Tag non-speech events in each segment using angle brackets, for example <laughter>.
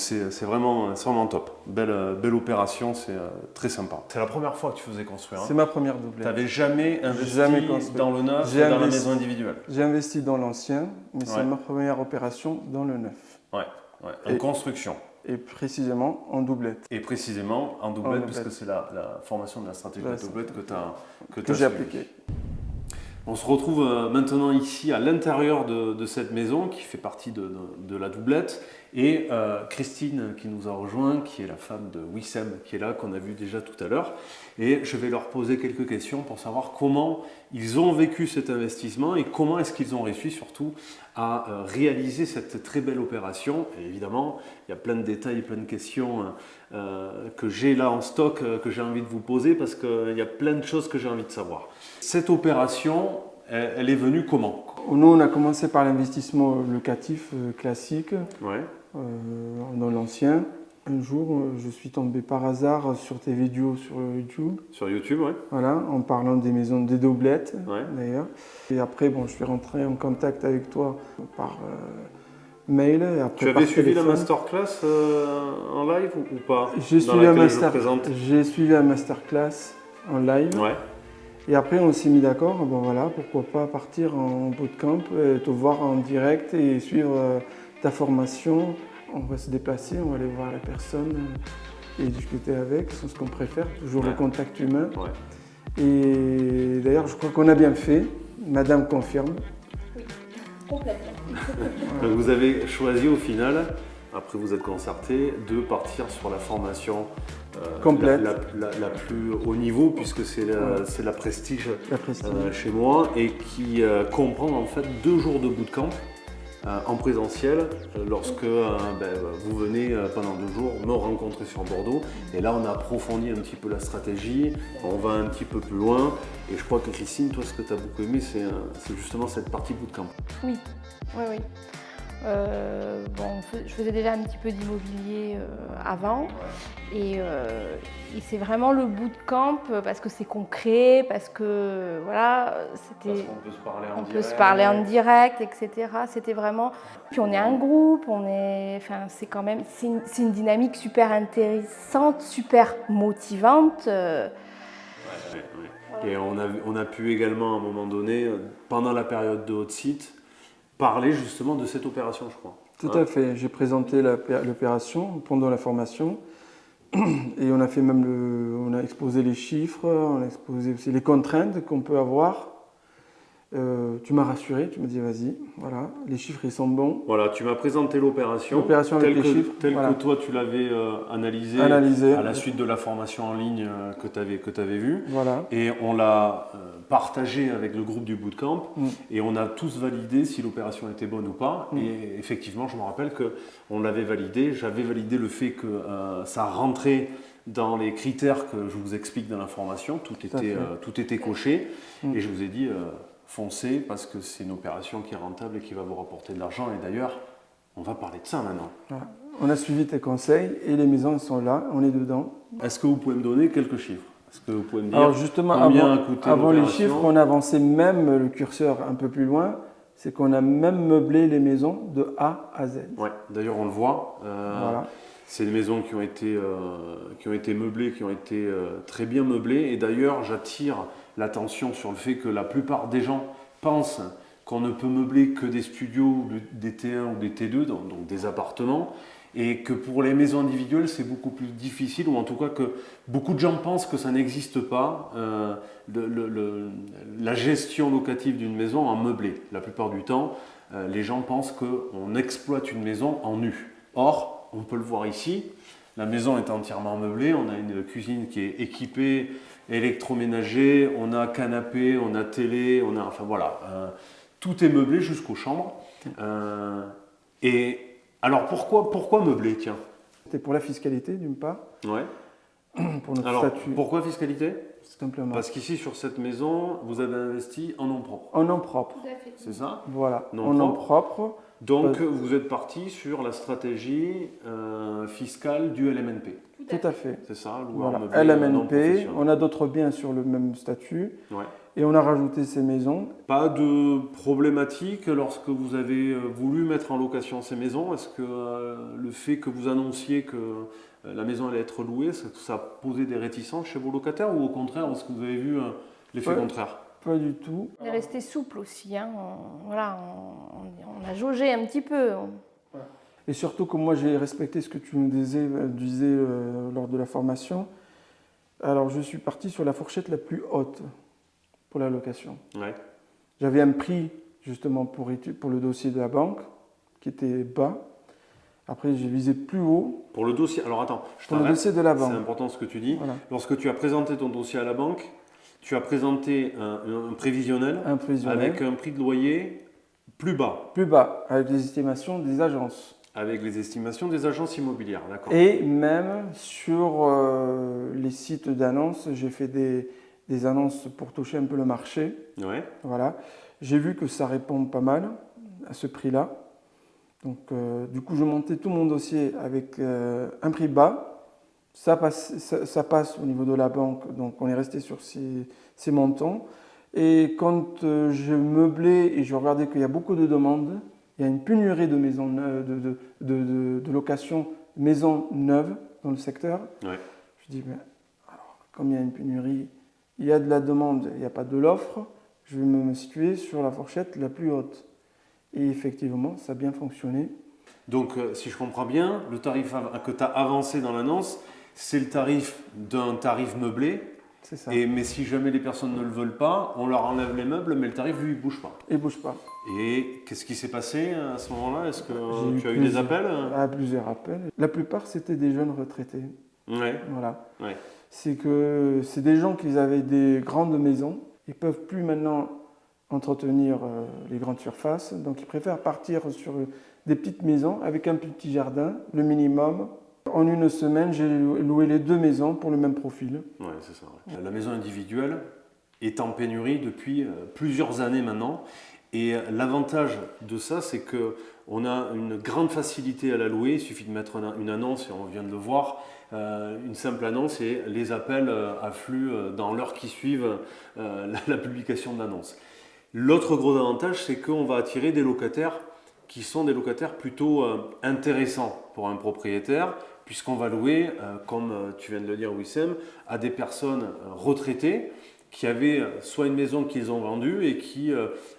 C'est vraiment, vraiment top. Belle, belle opération, c'est euh, très sympa. C'est la première fois que tu faisais construire. Hein c'est ma première doublette. Tu n'avais jamais investi dans le neuf et dans la maison individuelle J'ai investi dans l'ancien, mais c'est ma première opération dans le neuf. Ouais, ouais. en construction. Et précisément en doublette. Et précisément en doublette, puisque c'est la, formation de la stratégie de doublette que tu as que, que j'ai appliquée. On se retrouve euh, maintenant ici à l'intérieur de, cette maison qui fait partie de, la doublette et euh, Christine qui nous a rejoint, qui est la femme de Wissem qui est là, qu'on a vu déjà tout à l'heure. Et je vais leur poser quelques questions pour savoir comment ils ont vécu cet investissement et comment est-ce qu'ils ont réussi surtout à euh, réaliser cette très belle opération. Et évidemment, il y a plein de détails, plein de questions que j'ai là en stock que j'ai envie de vous poser parce qu'il y a plein de choses que j'ai envie de savoir. Cette opération, elle, est venue comment? Nous, on a commencé par l'investissement locatif euh, classique ouais. Euh, dans l'ancien. Un jour, euh, je suis tombé par hasard sur tes vidéos sur YouTube. Sur YouTube, oui. Voilà, en parlant des maisons des doublettes, d'ailleurs. Et après, bon, je suis rentré en contact avec toi par mail. Et après, tu avais suivi la masterclass en live ou, pas? J'ai suivi, master... suivi la masterclass en live. Ouais. Et après, on s'est mis d'accord, bon voilà, pourquoi pas partir en bootcamp, te voir en direct et suivre euh, ta formation. On va se déplacer, on va aller voir la personne euh, et discuter avec, c'est ce qu'on préfère, toujours le contact humain. Et d'ailleurs, je crois qu'on a bien fait. Madame confirme. Oui, complètement. <laughs> vous avez choisi au final après, vous êtes concerté de partir sur la formation euh, complète, la, plus haut niveau, puisque c'est la, prestige, euh, chez moi, et qui euh, comprend en fait deux jours de bootcamp en présentiel, lorsque ben, vous venez pendant deux jours me rencontrer sur Bordeaux. Et là, on a approfondi un petit peu la stratégie, on va un petit peu plus loin. Et je crois que Christine, toi, ce que tu as beaucoup aimé, c'est justement cette partie bootcamp. Oui, oui, oui. Euh, bon, je faisais déjà un petit peu d'immobilier euh, avant euh, et, c'est vraiment le bout de camp parce que c'est concret, parce que voilà, c'était. On peut se parler en on direct. peut se parler en direct, etc. C'était vraiment. Puis on est un groupe, on est. Enfin, c'est quand même. C'est une, dynamique super intéressante, super motivante. Et on a, on a pu également à un moment donné, pendant la période de haute site, parler justement de cette opération, je crois. Tout à fait. J'ai présenté l'opération pendant la formation <clears throat> et on a fait même le, on a exposé les chiffres, on a exposé aussi les contraintes qu'on peut avoir euh, tu m'as rassuré, tu m'as dit vas-y, voilà, les chiffres ils sont bons. Voilà, tu m'as présenté l'opération. L'opération avec les chiffres. Tel que toi tu l'avais euh, analysé, à la suite de la formation en ligne euh, que tu avais, que avais vue. Voilà. Et on l'a partagé avec le groupe du bootcamp mm. et on a tous validé si l'opération était bonne ou pas. Mm. Et effectivement, je me rappelle qu'on l'avait validé. J'avais validé le fait que ça rentrait dans les critères que je vous explique dans la formation. Tout, était, tout était coché. Mm. Et je vous ai dit foncez parce que c'est une opération qui est rentable et qui va vous rapporter de l'argent. Et d'ailleurs, on va parler de ça maintenant. On a suivi tes conseils et les maisons sont là, on est dedans. Est-ce que vous pouvez me donner quelques chiffres? Est-ce que vous pouvez me dire Alors justement, avant, avant les chiffres, on avançait même le curseur un peu plus loin. C'est qu'on a même meublé les maisons de A à Z. Ouais, d'ailleurs on le voit. Euh, voilà. C'est des maisons qui ont été, euh, qui ont été meublées, qui ont été euh, très bien meublées. Et d'ailleurs, j'attire l'attention sur le fait que la plupart des gens pensent qu'on ne peut meubler que des studios, des T1 ou des T2, donc, des appartements, et que pour les maisons individuelles, c'est beaucoup plus difficile, ou en tout cas que beaucoup de gens pensent que ça n'existe pas, euh, la gestion locative d'une maison en meublé. La plupart du temps, les gens pensent qu'on exploite une maison en nu. Or, on peut le voir ici. La maison est entièrement meublée. On a une cuisine qui est équipée, électroménager. On a canapé, on a télé, on a, enfin voilà, euh, tout est meublé jusqu'aux chambres. Euh, et alors pourquoi, pourquoi meubler, tiens? C'était pour la fiscalité d'une part. Ouais. <clears throat> Pour notre alors, statut. Pourquoi fiscalité? Simplement. Parce qu'ici, sur cette maison, vous avez investi en nom propre. En nom propre. C'est ça? Voilà, en nom propre. Donc, vous êtes parti sur la stratégie euh, fiscale du LMNP. Tout à fait. C'est ça, voilà. LMNP, on a d'autres biens sur le même statut. Et on a rajouté ces maisons. Pas de problématique lorsque vous avez euh, voulu mettre en location ces maisons Est-ce que euh, le fait que vous annonciez que euh, la maison allait être louée, ça, a posé des réticences chez vos locataires ou au contraire, est-ce que vous avez vu l'effet contraire? Pas du tout. On est resté souple aussi. Hein. voilà, on, a jaugé un petit peu. Et surtout que moi j'ai respecté ce que tu nous disais, disais lors de la formation. Alors je suis parti sur la fourchette la plus haute pour la location. J'avais un prix justement pour, pour le dossier de la banque qui était bas. Après, j'ai visé plus haut. Pour le dossier, alors attends, je pour le dossier de la banque. C'est important ce que tu dis. Lorsque tu as présenté ton dossier à la banque, tu as présenté un, prévisionnel, un prévisionnel avec un prix de loyer plus bas. Plus bas, avec les estimations des agences. Avec les estimations des agences immobilières, d'accord. Et même sur euh, les sites d'annonces, j'ai fait des, des annonces pour toucher un peu le marché. Ouais. Voilà. J'ai vu que ça répond pas mal à ce prix-là. Donc, euh, du coup, je montais tout mon dossier avec euh, un prix bas. Ça passe, ça, passe, au niveau de la banque, donc on est resté sur ces, ces montants. Et quand euh, je meublais et je regardais qu'il y a beaucoup de demandes, il y a une pénurie de maisons neuves, de, de, de, locations maisons neuves dans le secteur. Ouais. Je dis, mais alors, comme il y a une pénurie, il y a de la demande, il n'y a pas de l'offre, je vais me situer sur la fourchette la plus haute. Et effectivement, ça a bien fonctionné. Donc, euh, si je comprends bien, le tarif que tu as avancé dans l'annonce, c'est le tarif d'un tarif meublé. Ça. Et, mais si jamais les personnes ne le veulent pas, on leur enlève les meubles, mais le tarif, lui, il ne bouge pas. Il ne bouge pas. Et qu'est-ce qui s'est passé à ce moment-là? Est-ce que tu as eu des appels? ah, Plusieurs appels. La plupart, c'était des jeunes retraités. Ouais. Voilà. Ouais c'est que c'est des gens qui avaient des grandes maisons. Ils ne peuvent plus maintenant entretenir euh, les grandes surfaces, donc ils préfèrent partir sur des petites maisons avec un petit jardin, le minimum. En une semaine, j'ai loué les deux maisons pour le même profil. Ouais, c'est ça. La maison individuelle est en pénurie depuis euh, plusieurs années maintenant. Et l'avantage de ça, c'est que on a une grande facilité à la louer. Il suffit de mettre une annonce et on vient de le voir. Euh, une simple annonce et les appels euh, affluent euh, dans l'heure qui suivent la, publication de l'annonce. L'autre gros avantage, c'est qu'on va attirer des locataires qui sont des locataires plutôt intéressants pour un propriétaire, puisqu'on va louer, comme tu viens de le dire Wissem, à des personnes retraitées qui avaient soit une maison qu'ils ont vendue et qui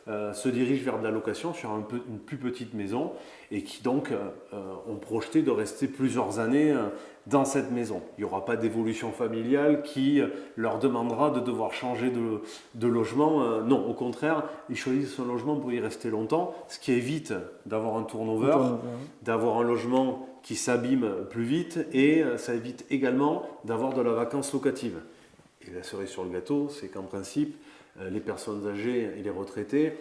se dirigent vers de la location sur une plus petite maison et qui donc ont projeté de rester plusieurs années dans cette maison. Il n'y aura pas d'évolution familiale qui leur demandera de devoir changer de, logement. Euh, non, au contraire, ils choisissent un logement pour y rester longtemps, ce qui évite d'avoir un turnover, d'avoir un logement qui s'abîme plus vite et euh, ça évite également d'avoir de la vacance locative. Et la cerise sur le gâteau, c'est qu'en principe, euh, les personnes âgées et les retraités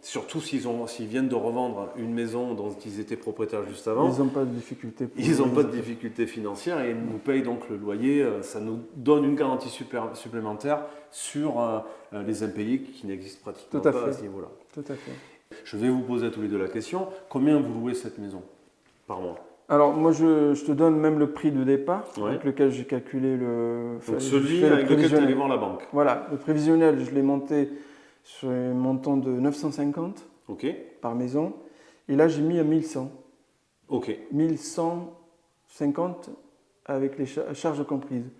surtout s'ils viennent de revendre une maison dont ils étaient propriétaires juste avant, ils n'ont pas de difficultés. Ils n'ont pas de difficultés financières et ils nous payent donc le loyer. Euh, ça nous donne une garantie supplémentaire sur euh, euh, les impayés qui n'existent pratiquement pas à ce niveau-là. Tout à fait. Je vais vous poser à tous les deux la question. Combien vous louez cette maison par mois? Alors moi je, te donne même le prix de départ avec lequel j'ai calculé le... Donc celui avec lequel tu voir la banque. Voilà, le prévisionnel je l'ai monté sur un montant de 950 par maison. Et là, j'ai mis à 1100. Ok. 1150 avec les charges comprises.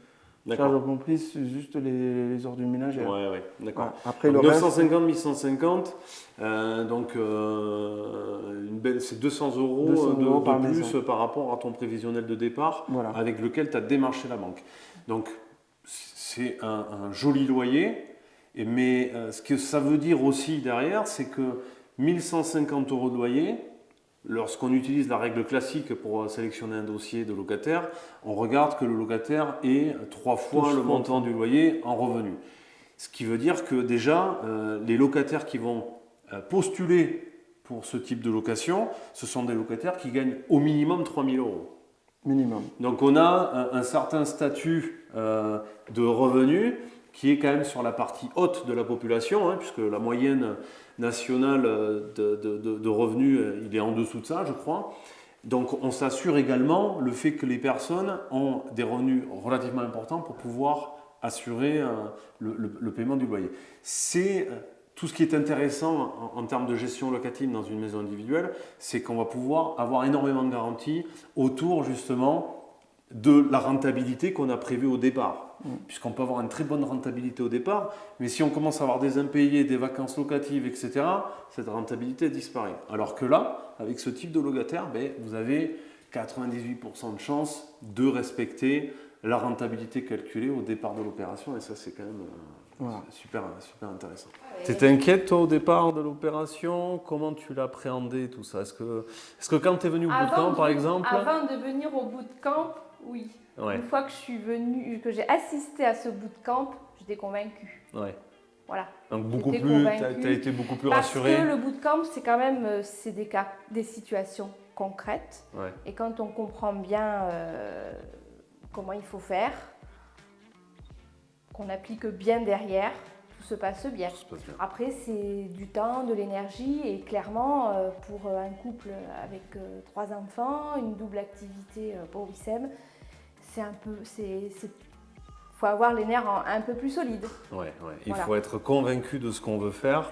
Charges comprises, c'est juste les, les, ordures ménagères. Ouais, ouais, d'accord. Après, le 950, 1150, euh, donc euh, c'est 200 euros, de, plus par rapport à ton prévisionnel de départ avec lequel tu as démarché la banque. Donc, c'est un, un, joli loyer mais euh, ce que ça veut dire aussi derrière, c'est que 1150 euros de loyer, lorsqu'on utilise la règle classique pour sélectionner un dossier de locataire, on regarde que le locataire est trois fois le montant du loyer en revenu. Ce qui veut dire que déjà, euh, les locataires qui vont euh, postuler pour ce type de location, ce sont des locataires qui gagnent au minimum 3000 euros. Minimum. Donc on a un, certain statut de revenus qui est quand même sur la partie haute de la population, hein, puisque la moyenne nationale de, revenus, euh, il est en dessous de ça, je crois. Donc on s'assure également le fait que les personnes ont des revenus relativement importants pour pouvoir assurer le, paiement du loyer. C'est tout ce qui est intéressant en, termes de gestion locative dans une maison individuelle, c'est qu'on va pouvoir avoir énormément de garanties autour justement de la rentabilité qu'on a prévue au départ. Puisqu'on peut avoir une très bonne rentabilité au départ, mais si on commence à avoir des impayés, des vacances locatives, etc., cette rentabilité disparaît. Alors que là, avec ce type de locataire, ben, vous avez 98% de chances de respecter la rentabilité calculée au départ de l'opération, et ça c'est quand même... Euh, Super, super intéressant. Tu étais inquiète toi au départ de l'opération? Comment tu l'appréhendais tout ça? Est-ce que, est que quand tu es venu au bootcamp par exemple? Avant de venir au bootcamp, oui. Une fois que je suis venu, que j'ai assisté à ce bootcamp, j'étais convaincue. Ouais. Voilà. Donc beaucoup plus, tu as, été beaucoup plus rassurée. Parce que le bootcamp, c'est quand même euh, c'est des cas, des situations concrètes. Et quand on comprend bien euh, comment il faut faire, qu'on applique bien derrière, tout se passe bien. Après, c'est du temps, de l'énergie et clairement, euh, pour un couple avec euh, trois enfants, une double activité pour Wissem, c'est un peu, c'est, faut avoir les nerfs un peu plus solides. Ouais, ouais. Il faut être convaincu de ce qu'on veut faire,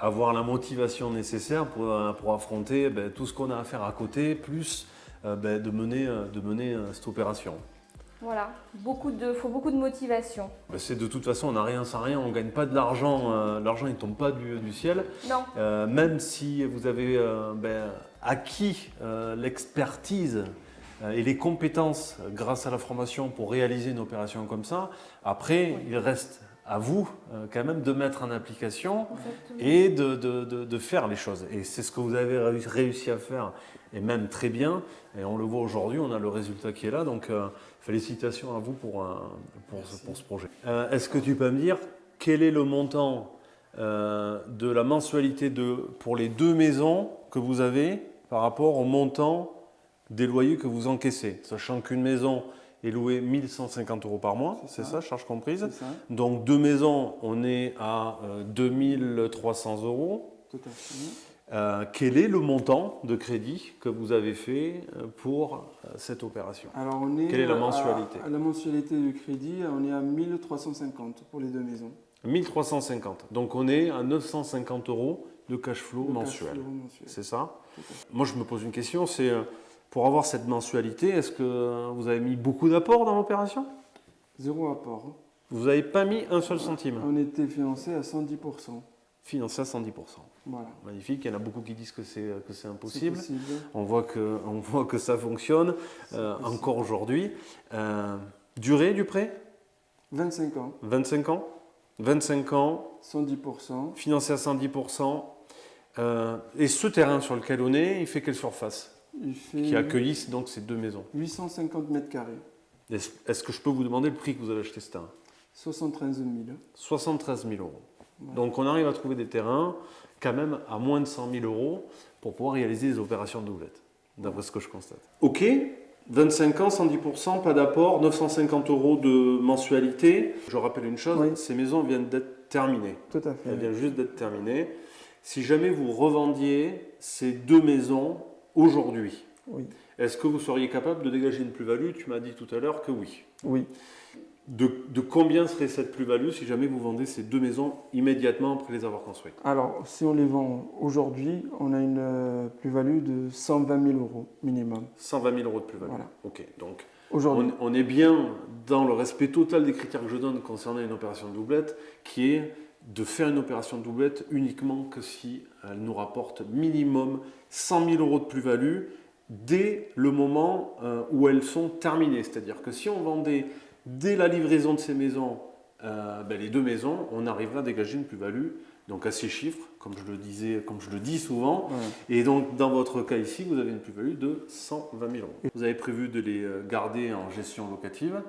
avoir la motivation nécessaire pour, pour affronter ben, tout ce qu'on a à faire à côté, plus ben, de mener, de mener cette opération. Voilà, beaucoup de, faut beaucoup de motivation. Bah, c'est de toute façon, on n'a rien sans rien, on ne gagne pas de l'argent, euh, l'argent ne tombe pas du, ciel. Non. Euh, même si vous avez euh, ben, acquis l'expertise et les compétences grâce à la formation pour réaliser une opération comme ça, après, il reste à vous quand même de mettre en application et de, de, de, faire les choses. Et c'est ce que vous avez réussi à faire, et même très bien. Et on le voit aujourd'hui, on a le résultat qui est là. Donc, Félicitations à vous pour, pour, ce, projet. Euh, est-ce que tu peux me dire quel est le montant euh, de la mensualité de, pour les deux maisons que vous avez par rapport au montant des loyers que vous encaissez Sachant qu'une maison est louée 1150 euros par mois, c'est ça. charge comprise. Donc deux maisons, on est à 2300 euh, euros. Tout à fait. Euh, quel est le montant de crédit que vous avez fait euh, pour euh, cette opération? Alors on est Quelle est la mensualité? à, La mensualité du crédit, on est à 1350 pour les deux maisons. 1350. Donc on est à 950 euros de cash flow mensuel. C'est ça? Moi je me pose une question, c'est pour avoir cette mensualité, est-ce que vous avez mis beaucoup d'apports dans l'opération? Zéro apport. Vous n'avez pas mis un seul centime On était financé à 110% financé à 110%. Magnifique, il y en a beaucoup qui disent que c'est impossible. On, voit que, on voit que ça fonctionne euh, encore aujourd'hui. Euh, durée du prêt? 25 ans. 25 ans? 25 ans. 110%. Financé à 110%. Euh, et ce terrain sur lequel on est, il fait quelle surface? Il fait Qui accueille donc ces deux maisons 850 mètres carrés. Est-ce que je peux vous demander le prix que vous avez acheté ce terrain 73 000. 73 000 euros. Donc on arrive à trouver des terrains quand même à moins de 100 000 euros pour pouvoir réaliser des opérations de doublette, d'après ce que je constate. Ok, 25 ans, 110%, pas d'apport, 950 euros de mensualité. Je rappelle une chose, ces maisons viennent d'être terminées. Tout à fait. Elles viennent juste d'être terminées. Si jamais vous revendiez ces deux maisons aujourd'hui, oui. est-ce que vous seriez capable de dégager une plus-value? Tu m'as dit tout à l'heure que oui. Oui. De, combien serait cette plus-value si jamais vous vendez ces deux maisons immédiatement après les avoir construites? Alors, si on les vend aujourd'hui, on a une euh, plus-value de 120 000 euros minimum. 120 000 euros de plus-value. Voilà. Ok, donc on, on, est bien dans le respect total des critères que je donne concernant une opération de doublette, qui est de faire une opération de doublette uniquement que si elle nous rapporte minimum 100 000 euros de plus-value dès le moment euh, où elles sont terminées. C'est-à-dire que si on vendait dès la livraison de ces maisons, euh, ben, les deux maisons, on arrivera à dégager une plus-value, donc à six chiffres, comme je le disais, comme je le dis souvent. Et donc, dans votre cas ici, vous avez une plus-value de 120 000 euros. Vous avez prévu de les euh, garder en gestion locative.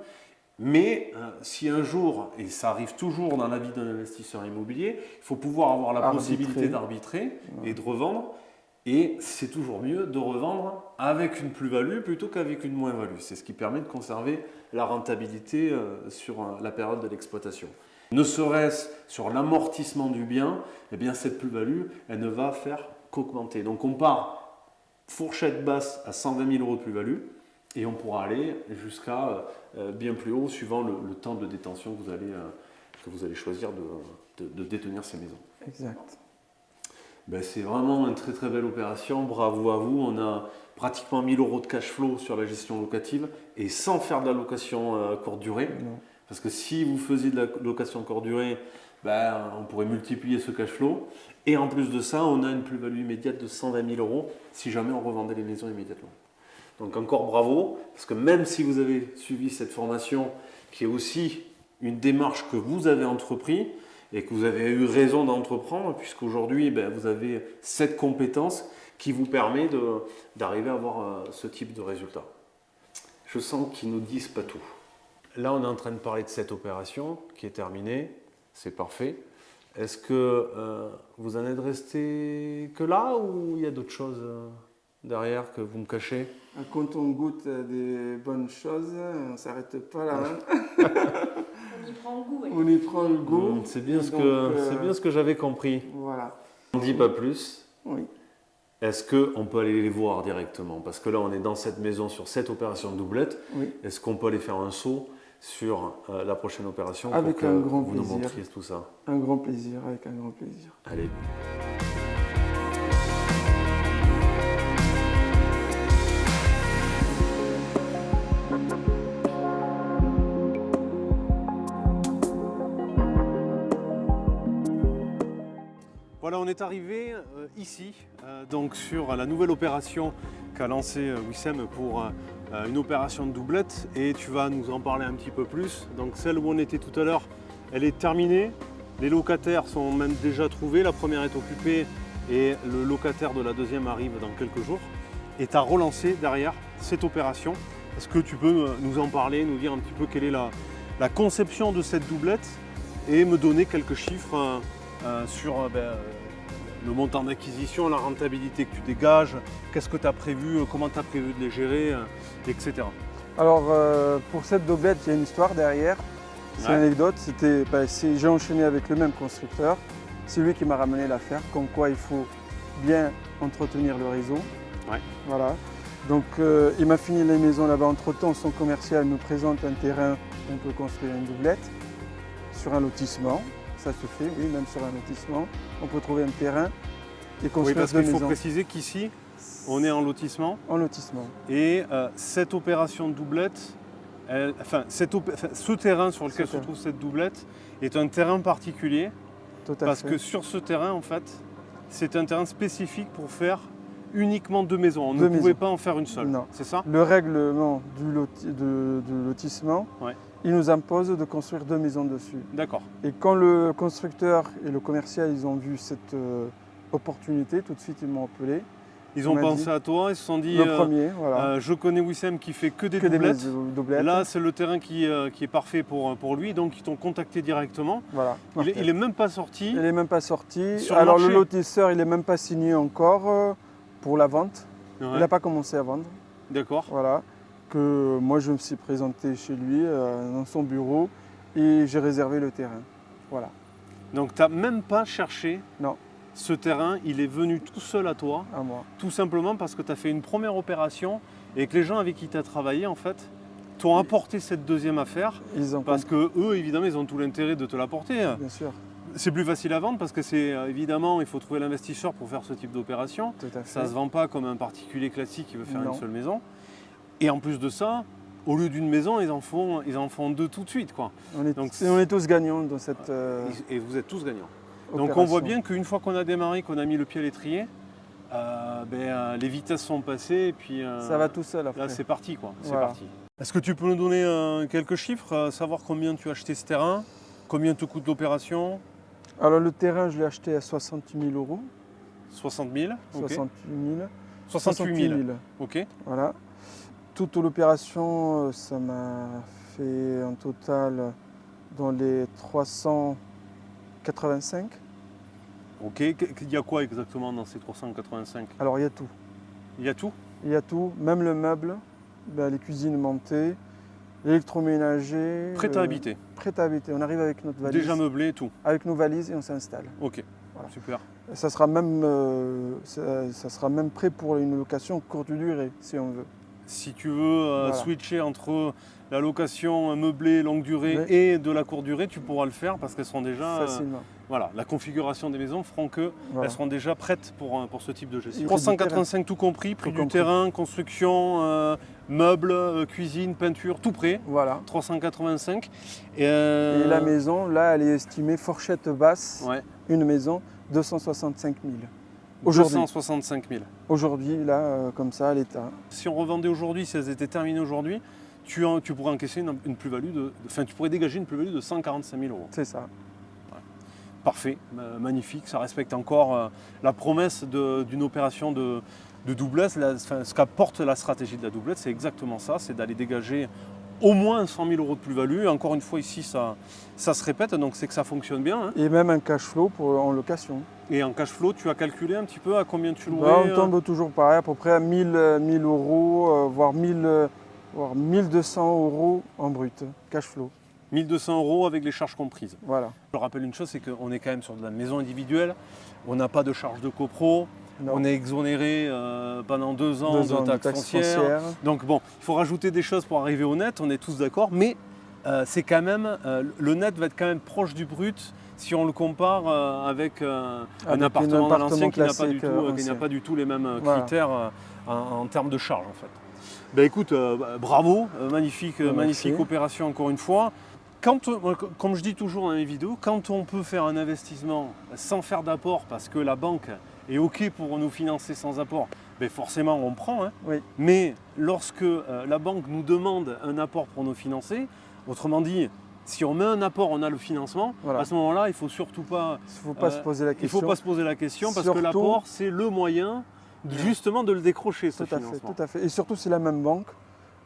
Mais euh, si un jour, et ça arrive toujours dans la vie d'un investisseur immobilier, il faut pouvoir avoir la possibilité d'arbitrer et de revendre. Et c'est toujours mieux de revendre avec une plus-value plutôt qu'avec une moins-value. C'est ce qui permet de conserver la rentabilité euh, sur euh, la période de l'exploitation. Ne serait-ce sur l'amortissement du bien, eh bien cette plus-value, elle ne va faire qu'augmenter. Donc on part fourchette basse à 120 000 euros de plus-value. Et on pourra aller jusqu'à bien plus haut suivant le, temps de détention que vous allez, que vous allez choisir de, de, détenir ces maisons. Exact. Ben, c'est vraiment une très très belle opération. Bravo à vous. On a pratiquement 1000 euros de cash flow sur la gestion locative et sans faire de la location courte durée. Parce que si vous faisiez de la location courte durée, ben, on pourrait multiplier ce cash flow. Et en plus de ça, on a une plus-value immédiate de 120 000 euros si jamais on revendait les maisons immédiatement. Donc encore bravo, parce que même si vous avez suivi cette formation, qui est aussi une démarche que vous avez entrepris et que vous avez eu raison d'entreprendre, puisqu'aujourd'hui ben, vous avez cette compétence qui vous permet d'arriver à avoir euh, ce type de résultat. Je sens qu'ils ne nous disent pas tout. Là, on est en train de parler de cette opération qui est terminée c'est parfait. Est-ce que euh, vous en êtes resté que là ou il y a d'autres choses euh, derrière que vous me cachez Quand on goûte des bonnes choses, on ne s'arrête pas là. <laughs> on y prend le goût. On y prend le goût. Mmh, c'est bien, ce que, euh, bien ce que j'avais compris. Voilà. On ne dit pas plus. Oui. Est-ce qu'on peut aller les voir directement? Parce que là, on est dans cette maison sur cette opération de doublette. Oui. Est-ce qu'on peut aller faire un saut sur euh, la prochaine opération avec pour un que grand vous plaisir. nous montriez tout ça? Un grand plaisir, avec un grand plaisir. Allez. Est arrivé euh, ici, euh, donc sur la nouvelle opération qu'a lancée Wissem pour euh, une opération de doublette et tu vas nous en parler un petit peu plus. Donc celle où on était tout à l'heure, elle est terminée. Les locataires sont même déjà trouvés. La première est occupée et le locataire de la deuxième arrive dans quelques jours. Et tu as relancé derrière cette opération. Est-ce que tu peux nous en parler, nous dire un petit peu quelle est la, conception de cette doublette et me donner quelques chiffres euh, euh, sur ben, le montant d'acquisition, la rentabilité que tu dégages, qu'est-ce que tu as prévu, euh, comment tu as prévu de les gérer, euh, etc. Alors euh, pour cette doublette, il y a une histoire derrière. C'est une anecdote, c'était, bah, j'ai enchaîné avec le même constructeur. C'est lui qui m'a ramené l'affaire, comme quoi il faut bien entretenir le réseau. Voilà. Donc il m'a fini les maisons là-bas. Entre-temps, son commercial me présente un terrain où on peut construire une doublette sur un lotissement ça se fait, oui, même sur un lotissement. On peut trouver un terrain et construire Oui, parce qu'il faut préciser qu'ici, on est en lotissement. En lotissement. Et euh, cette opération de doublette, enfin, ce terrain sur lequel se trouve cette doublette est un terrain particulier. parce que sur ce terrain, en fait, c'est un terrain spécifique pour faire uniquement deux maisons. On ne pouvait pas en faire une seule. C'est ça? Le règlement du, lotissement il nous impose de construire deux maisons dessus. D'accord. Et quand le constructeur et le commercial ils ont vu cette euh, opportunité, tout de suite ils m'ont appelé. Ils ont pensé à toi, ils se sont dit le euh, premier, voilà. Euh, je connais Wissem qui fait que des que doublettes. Des Là, c'est le terrain qui, qui, est parfait pour, pour lui, donc ils t'ont contacté directement. Voilà. Il, n'est même pas sorti. Il n'est même pas sorti. Alors le, lotisseur, il n'est même pas signé encore pour la vente. Il n'a pas commencé à vendre. D'accord. Voilà que moi je me suis présenté chez lui euh, dans son bureau et j'ai réservé le terrain. Voilà. Donc tu n'as même pas cherché Non. ce terrain, il est venu tout seul à toi. À moi. Tout simplement parce que tu as fait une première opération et que les gens avec qui tu as travaillé en fait t'ont apporté cette deuxième affaire. Ils ont parce que eux évidemment ils ont tout l'intérêt de te l'apporter. Bien sûr. C'est plus facile à vendre parce que c'est euh, évidemment, il faut trouver l'investisseur pour faire ce type d'opération. Ça ne se vend pas comme un particulier classique qui veut faire une seule maison. Et en plus de ça, au lieu d'une maison, ils en font, ils en font deux tout de suite. Quoi. On, est, Donc, on est tous gagnants dans cette. Euh, et vous êtes tous gagnants. Donc on voit bien qu'une fois qu'on a démarré, qu'on a mis le pied à l'étrier, euh, ben, euh, les vitesses sont passées et puis. ça va tout seul après. Là c'est parti quoi. C'est parti. Est-ce que tu peux nous donner quelques chiffres, savoir combien tu as acheté ce terrain, combien te coûte l'opération? Alors le terrain, je l'ai acheté à 60 000 euros. 60 000 68 000. 68 000. Ok. Voilà. Toute l'opération, euh, ça m'a fait un total dans les 385. Ok, il y a quoi exactement dans ces 385 Alors il y a tout. Il y a tout? Il y a tout, même le meuble, ben, les cuisines montées, l'électroménager. Prêt à habiter? Prêt à habiter, on arrive avec notre valise. Déjà meublé et tout? Avec nos valises et on s'installe. Ok, super. Ça sera, même, euh, ça, sera même prêt pour une location courte durée, si on veut. Si tu veux switcher entre la location meublée longue durée et de la courte durée, tu pourras le faire parce qu'elles seront déjà. Facilement. voilà, la configuration des maisons feront qu'elles seront déjà prêtes pour, pour ce type de gestion. 385 tout compris, prix du terrain, construction, euh, meubles, euh, cuisine, peinture, tout prêt. Voilà. 385. Euh, et, la maison, là, elle est estimée fourchette basse. Une maison, 265 000. 265 000. Aujourd'hui, là, comme ça, à l'état. Si on revendait aujourd'hui, si elles étaient terminées aujourd'hui, tu, tu pourrais encaisser une, plus-value de, enfin, tu pourrais dégager une plus-value de 145 000 euros. C'est ça. Parfait, magnifique, ça respecte encore euh, la promesse d'une opération de, doublette. ce qu'apporte la stratégie de la doublette, c'est exactement ça, c'est d'aller dégager au moins 100 000 euros de plus-value. Encore une fois, ici, ça, ça se répète, donc c'est que ça fonctionne bien. Hein. Et même un cash flow pour, en location. Et en cash flow, tu as calculé un petit peu à combien tu louais bah, On tombe euh toujours pareil, à peu près à 1000, 1000 euh, euros, voire 1000 voire 1200 euros en brut, cash flow. 1200 euros avec les charges comprises. Voilà. Je rappelle une chose, c'est qu'on est quand même sur de la maison individuelle, on n'a pas de charge de copro, on est exonéré euh, pendant deux ans de taxes, foncières. Donc bon, il faut rajouter des choses pour arriver au net, on est tous d'accord, mais euh, c'est quand même, euh, le net va être quand même proche du brut si on le compare avec, un appartement à l'ancien qui n'a pas, du tout les mêmes critères en, en termes de charges en fait. Ben écoute, euh, bah, bravo, euh, magnifique, euh, magnifique opération encore une fois. Quand, comme je dis toujours dans mes vidéos, quand on peut faire un investissement sans faire d'apport parce que la banque est OK pour nous financer sans apport, ben forcément on prend. Hein. Mais lorsque la banque nous demande un apport pour nous financer, autrement dit, si on met un apport, on a le financement. À ce moment-là, il ne faut surtout pas, faut pas se poser la question. Il faut pas se poser la question parce que l'apport, c'est le moyen justement de le décrocher, ce tout à Fait, tout à fait. Et surtout, c'est la même banque.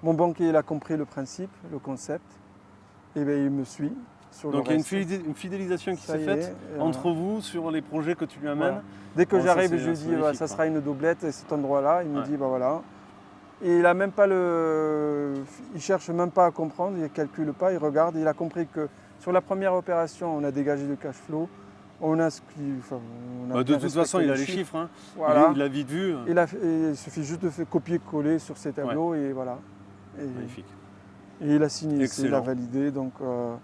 Mon banquier, il a compris le principe, le concept. Et bien, il me suit. Sur Donc il y a une fidélisation qui s'est faite entre vous sur les projets que tu lui amènes. Dès que j'arrive, je lui dis bah, ça sera une doublette à cet endroit-là. Il me dit bah voilà. Et il a même pas le. Il cherche même pas à comprendre, il ne calcule pas, il regarde. Il a compris que sur la première opération, on a dégagé du cash flow. On a ce bah, de toute façon, il a les chiffres. Hein. Il, a vite vu. Il, suffit juste de faire copier-coller sur ces tableaux et voilà. Magnifique. Et il a signé, il a validé. Donc, euh,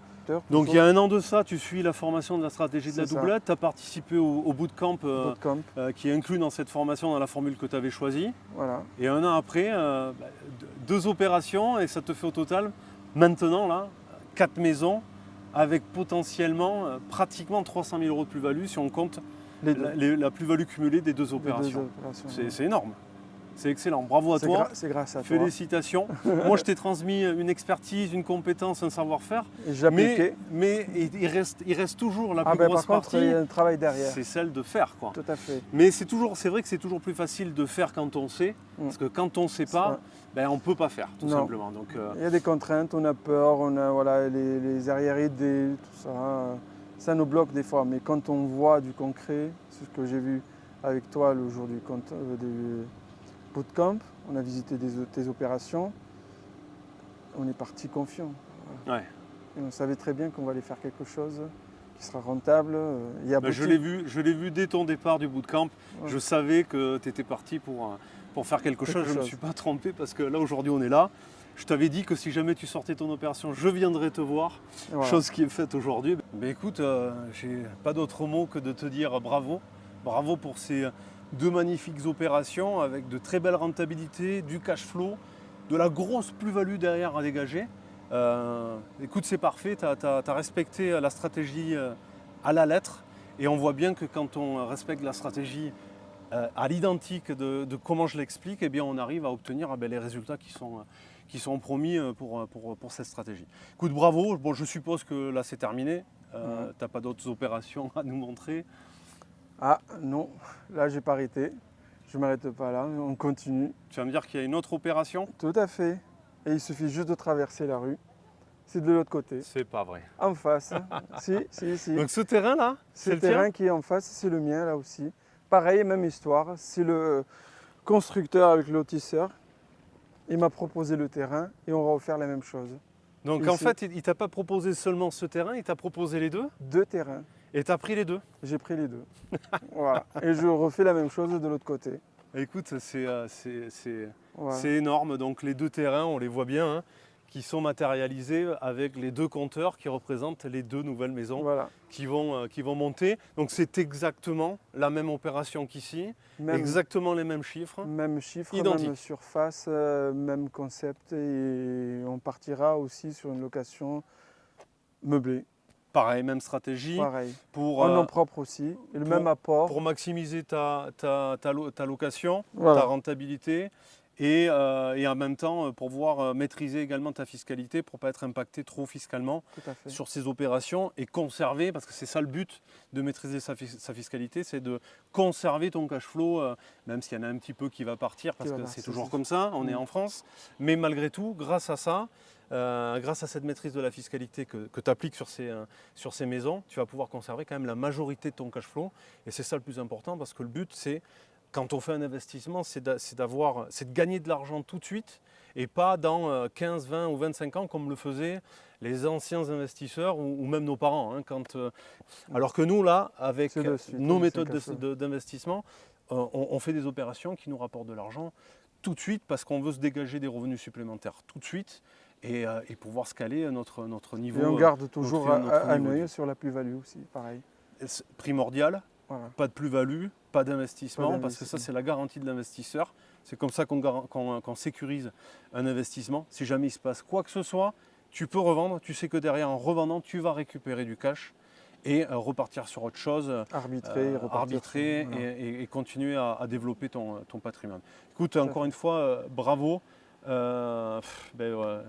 donc il y a un an de ça, tu suis la formation de la stratégie de la doublette, tu as participé au, bootcamp, euh, euh, qui est inclus dans cette formation, dans la formule que tu avais choisie. Voilà. Et un an après, bah, deux opérations et ça te fait au total, maintenant là, quatre maisons avec potentiellement euh, pratiquement 300 000 euros de plus-value si on compte la, plus-value cumulée des deux opérations. C'est énorme. C'est excellent. Bravo à toi. C'est grâce à toi. Félicitations. <laughs> Moi, je t'ai transmis une expertise, une compétence, un savoir-faire. Mais, mais il, reste, il reste toujours la ah plus ben, grosse par contre, Il y a un travail derrière. C'est celle de faire. Quoi. Tout à fait. Mais c'est vrai que c'est toujours plus facile de faire quand on sait. Mm. Parce que quand on ne sait pas, ben, on ne peut pas faire, tout simplement. Donc, euh, Il y a des contraintes, on a peur, on a voilà, les, les arrière-idées, tout ça. Ça nous bloque des fois. Mais quand on voit du concret, c'est ce que j'ai vu avec toi le jour du, euh, bootcamp, on a visité tes opérations, on est parti confiant. Et on savait très bien qu'on va aller faire quelque chose qui sera rentable. Il bah, je l'ai vu, je l'ai vu dès ton départ du bootcamp. Je savais que tu étais parti pour, pour faire quelque, chose. Je ne me suis pas trompé parce que là aujourd'hui on est là. Je t'avais dit que si jamais tu sortais ton opération, je viendrais te voir, chose qui est faite aujourd'hui. Mais écoute, euh, j'ai pas d'autre mot que de te dire bravo. Bravo pour ces, deux magnifiques opérations avec de très belles rentabilités, du cash flow, de la grosse plus-value derrière à dégager. Euh, écoute, c'est parfait, tu as, respecté la stratégie euh, à la lettre et on voit bien que quand on respecte la stratégie euh, à l'identique de, comment je l'explique, eh bien on arrive à obtenir eh les résultats qui sont, qui sont promis pour, pour, cette stratégie. Écoute, bravo, bon, je suppose que là c'est terminé, tu n'as pas d'autres opérations à nous montrer. Ah non, là j'ai pas arrêté. Je ne m'arrête pas là, on continue. Tu vas me dire qu'il y a une autre opération? Tout à fait. Et il suffit juste de traverser la rue. C'est de l'autre côté. C'est pas vrai. En face. <laughs> si, si, si. Donc ce terrain là Ce terrain qui est en face, c'est le mien là aussi. Pareil, même histoire. C'est le constructeur avec le lotisseur. Il m'a proposé le terrain et on va refaire la même chose. Donc en fait, il t'a pas proposé seulement ce terrain, il t'a proposé les deux? Deux terrains. Et tu as pris les deux? J'ai pris les deux. <laughs> voilà. Et je refais la même chose de l'autre côté. Écoute, c'est énorme. Donc les deux terrains, on les voit bien. Hein qui sont matérialisés avec les deux compteurs qui représentent les deux nouvelles maisons qui, vont, euh, qui vont monter. Donc c'est exactement la même opération qu'ici, exactement les mêmes chiffres. Même chiffres, même surface, euh, même concept et on partira aussi sur une location meublée. Pareil, même stratégie. Pareil. Pour, en nom euh, propre aussi, et le même apport. Pour maximiser ta, ta, ta, location, ta rentabilité euh, et, en même temps euh, pour pouvoir euh, maîtriser également ta fiscalité pour ne pas être impacté trop fiscalement sur ces opérations et conserver, parce que c'est ça le but de maîtriser sa, fiscalité, c'est de conserver ton cash flow, même s'il y en a un petit peu qui va partir, parce que c'est toujours comme ça, on est mm. en France, mais malgré tout, grâce à ça, grâce à cette maîtrise de la fiscalité que, tu appliques sur ces, sur ces maisons, tu vas pouvoir conserver quand même la majorité de ton cash flow. Et c'est ça le plus important parce que le but, c'est quand on fait un investissement, c'est de gagner de l'argent tout de suite et pas dans 15, euh, 20 ou 25 ans comme le faisaient les anciens investisseurs ou, même nos parents. Hein, euh, alors que nous, là, avec nos méthodes d'investissement, euh, on, fait des opérations qui nous rapportent de l'argent tout de suite parce qu'on veut se dégager des revenus supplémentaires tout de suite et, pouvoir scaler notre, notre niveau. Et on garde toujours un œil sur la plus-value aussi, pareil. Primordial, pas de plus-value, pas d'investissement, parce que ça c'est la garantie de l'investisseur. C'est comme ça qu'on sécurise un investissement. Si jamais il se passe quoi que ce soit, tu peux revendre, tu sais que derrière en revendant, tu vas récupérer du cash et euh, repartir sur autre chose, arbitrer, euh, et, continuer à, développer ton, patrimoine. Écoute, encore une fois, euh, bravo. Euh, ben,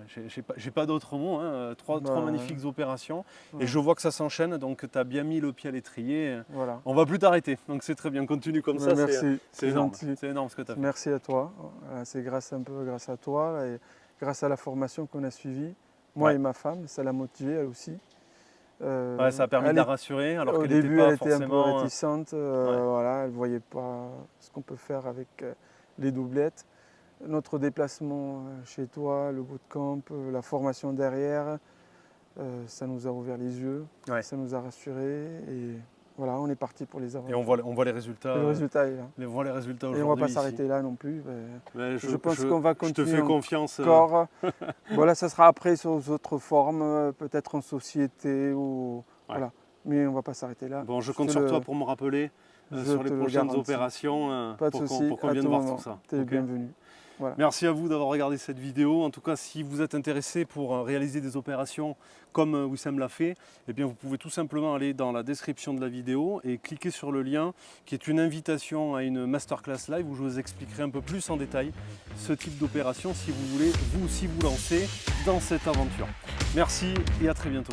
j'ai pas, d'autres mots, hein. trois, bah, magnifiques opérations et je vois que ça s'enchaîne, donc tu as bien mis le pied à l'étrier. Voilà. On va plus t'arrêter, donc c'est très bien, continue comme ça. Merci, c'est énorme. énorme ce que tu as fait. Merci à toi, c'est grâce un peu grâce à toi et grâce à la formation qu'on a suivie, moi et ma femme, ça l'a motivée elle aussi. Euh, ça a permis de la rassurer alors Au début, elle était un peu réticente, euh, voilà, elle ne voyait pas ce qu'on peut faire avec les doublettes notre déplacement euh, chez toi, le bootcamp, euh, la formation derrière, euh, ça nous a ouvert les yeux, ça nous a rassurés et voilà, on est parti pour les avantages. Et on voit, on voit les résultats. Les résultats, on voit les résultats Et on ne va pas s'arrêter là non plus. je, pense qu'on va continuer. Je te fais confiance. Encore. <laughs> voilà, ça sera après sur d'autres formes, peut-être en société ou voilà. Mais on ne va pas s'arrêter là. Bon, je compte sur toi pour me rappeler sur les prochaines opérations pas de pour qu'on vienne voir tout ça. Tu es bienvenu. Merci à vous d'avoir regardé cette vidéo. En tout cas, si vous êtes intéressé pour euh, réaliser des opérations comme euh, Wissam l'a fait, eh bien, vous pouvez tout simplement aller dans la description de la vidéo et cliquer sur le lien qui est une invitation à une masterclass live où je vous expliquerai un peu plus en détail ce type d'opération si vous voulez vous aussi vous lancer dans cette aventure. Merci et à très bientôt.